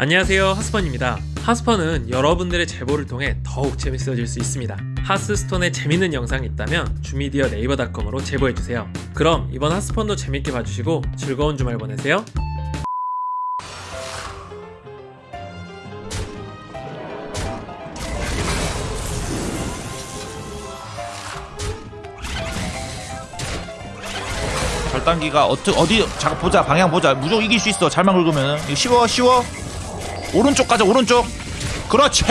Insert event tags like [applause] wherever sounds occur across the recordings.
안녕하세요 하스펀입니다. 하스펀은 여러분들의 제보를 통해 더욱 재밌어질 수 있습니다. 하스스톤에 재밌는 영상이 있다면 주미디어 네이버닷컴으로 제보해주세요. 그럼 이번 하스펀도 재밌게 봐주시고 즐거운 주말 보내세요. 절단기가 어떻게 어디 자 보자 방향 보자. 무조건 이길 수 있어. 잘만 긁으면 쉬워 쉬워 오른쪽 가자 오른쪽. 그렇지.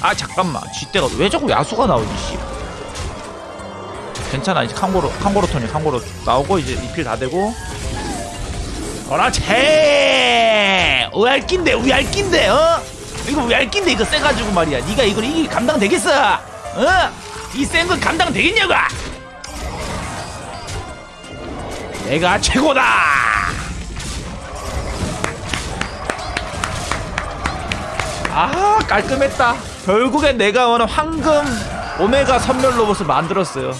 아 잠깐만. 쥐때가 왜 자꾸 야수가 나오지 씨. 괜찮아 이제 칸고로 칸고로 톤이 칸고로 나오고 이제 리필 다 되고. 그렇지. 우얄낀데 우얄낀데 어? 이거 우얄낀데 이거 세가지고 말이야. 네가 이걸 이길 감당 되겠어? 어? 이 센 건 감당 되겠냐고? 내가 최고다! 아 깔끔했다. 결국엔 내가 원하는 황금 오메가 선멸 로봇을 만들었어요.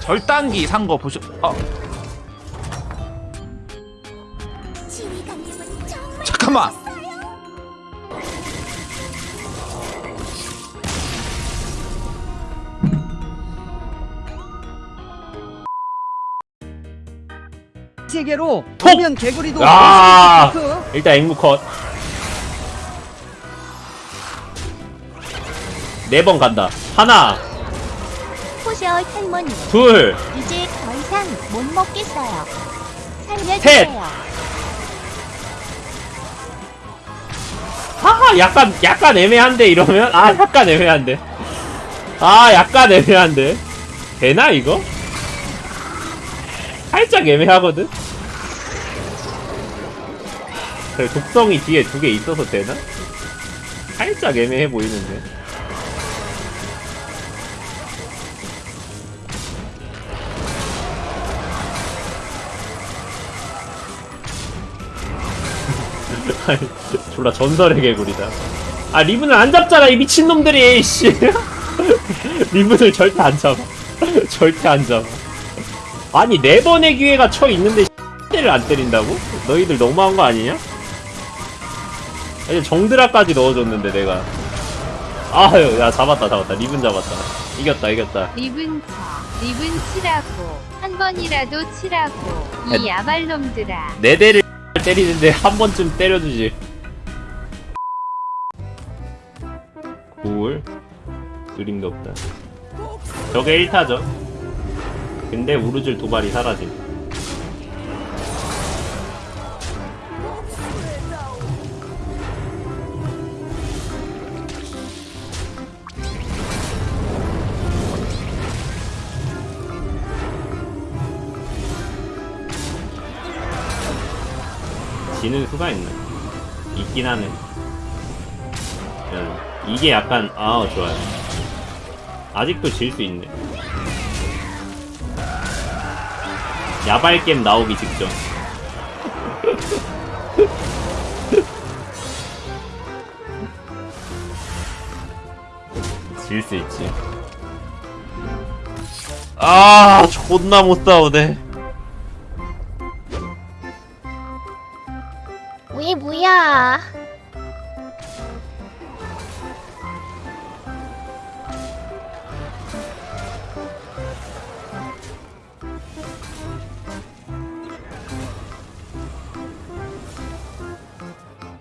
절단기 산 거 보셔 어 잠깐만 세계로 톡! 보면 개구리도 아! 그 일단 앵무 컷. 네 번 간다. 하나, 포셔 할머니 둘, 이제 더 이상 못 먹겠어요. 셋! 살려주세요. 아, 약간, 약간 애매한데, 이러면? 아, 약간 애매한데. 아, 약간 애매한데. 되나, 이거? 살짝 애매하거든? 그래, 독성이 뒤에 두 개 있어서 되나? 살짝 애매해 보이는데. [laughs] 졸라 전설의 개구리다. 아, 리븐을 안 잡잖아, 이 미친놈들이, 씨. [laughs] 리븐을 절대 안 잡아. [laughs] 절대 안 잡아. 아니, 네 번의 기회가 쳐 있는데, 때를 안 때린다고? 너희들 너무한 거 아니냐? 이제 정드라까지 넣어줬는데, 내가. 아유, 야, 잡았다, 잡았다. 리븐 잡았다. 이겼다, 이겼다. 리븐 쳐 리븐 치라고 한 번이라도 치라고 이 야발놈들아 네 대를 때리는데 한 번쯤 때려주지. 굴. 그림도 없다. 저게 1타죠. 근데 우르줄 도발이 사라짐. 지는 수가 있네. 있긴 하네. 야, 이게 약간, 아, 좋아요. 아직도 질 수 있네. 야발겜 나오기 직전. [laughs] 질 수 있지. 아, 존나 못 싸우네. 왜 뭐야?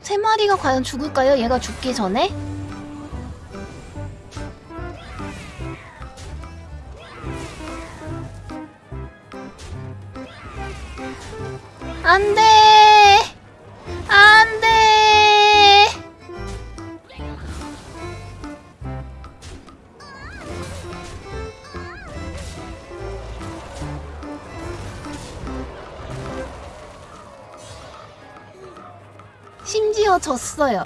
세 마리가 과연 죽을까요? 얘가 죽기 전에? 안 돼! 졌어요.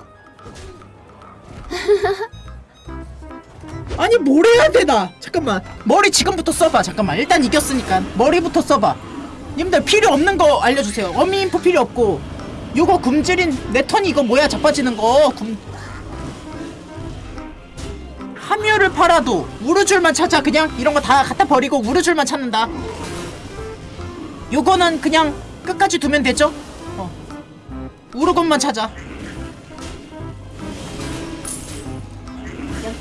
아니 뭘 해야 되나? 잠깐만. 머리 지금부터 써봐. 잠깐만. 일단 이겼으니까 머리부터 써봐. 님들 필요 없는 거 알려주세요. 어미 인포 필요 없고. 요거 굶주린 내 턴이 이거 뭐야? 자빠지는 거. 굶... 함유를 팔아도 우르줄만 찾아. 그냥 이런 거 다 갖다 버리고 우르줄만 찾는다. 요거는 그냥 끝까지 두면 되죠? 어. 우르곤만 찾아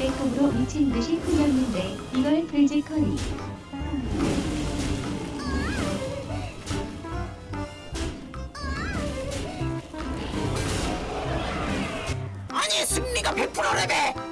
역대급으로 미친 듯이 풀렸는데 이걸 돼지커리 아니 승리가 100%래매